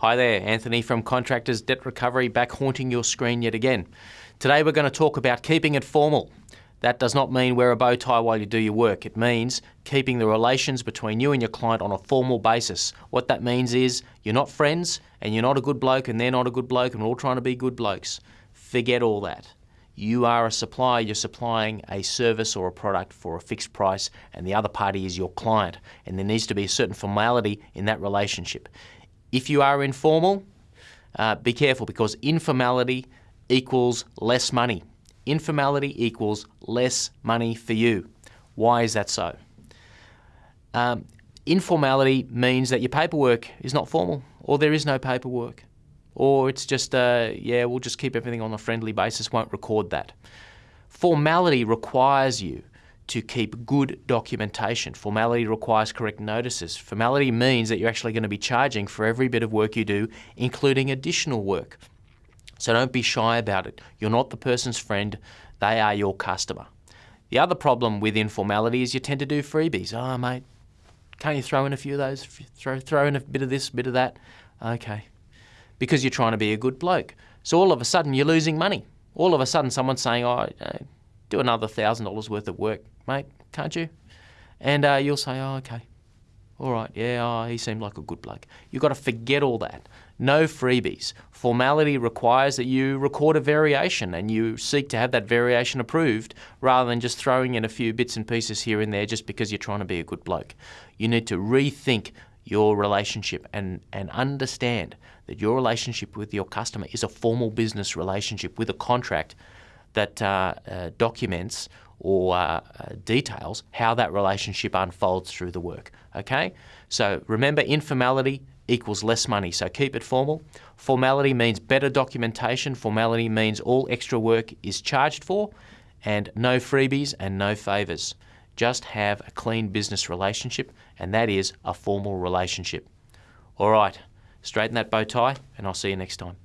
Hi there, Anthony from Contractors Debt Recovery back haunting your screen yet again. Today we're going to talk about keeping it formal. That does not mean wear a bow tie while you do your work. It means keeping the relations between you and your client on a formal basis. What that means is you're not friends and you're not a good bloke and they're not a good bloke and we're all trying to be good blokes. Forget all that. You are a supplier, you're supplying a service or a product for a fixed price, and the other party is your client. And there needs to be a certain formality in that relationship. If you are informal, uh, be careful because informality equals less money. Informality equals less money for you. Why is that so? Um, informality means that your paperwork is not formal or there is no paperwork or it's just, uh, yeah, we'll just keep everything on a friendly basis, won't record that. Formality requires you to keep good documentation. Formality requires correct notices. Formality means that you're actually going to be charging for every bit of work you do, including additional work. So don't be shy about it. You're not the person's friend, they are your customer. The other problem with informality is you tend to do freebies. Oh, mate, can't you throw in a few of those? Throw, throw in a bit of this, a bit of that. Okay, because you're trying to be a good bloke. So all of a sudden you're losing money. All of a sudden someone's saying, oh, do another $1,000 worth of work, mate, can't you? And uh, you'll say, oh, okay. All right, yeah, oh, he seemed like a good bloke. You've got to forget all that. No freebies. Formality requires that you record a variation and you seek to have that variation approved rather than just throwing in a few bits and pieces here and there just because you're trying to be a good bloke. You need to rethink your relationship and, and understand that your relationship with your customer is a formal business relationship with a contract that uh, uh, documents or uh, uh, details how that relationship unfolds through the work. Okay? So remember, informality equals less money, so keep it formal. Formality means better documentation. Formality means all extra work is charged for, and no freebies and no favours. Just have a clean business relationship, and that is a formal relationship. All right, straighten that bow tie, and I'll see you next time.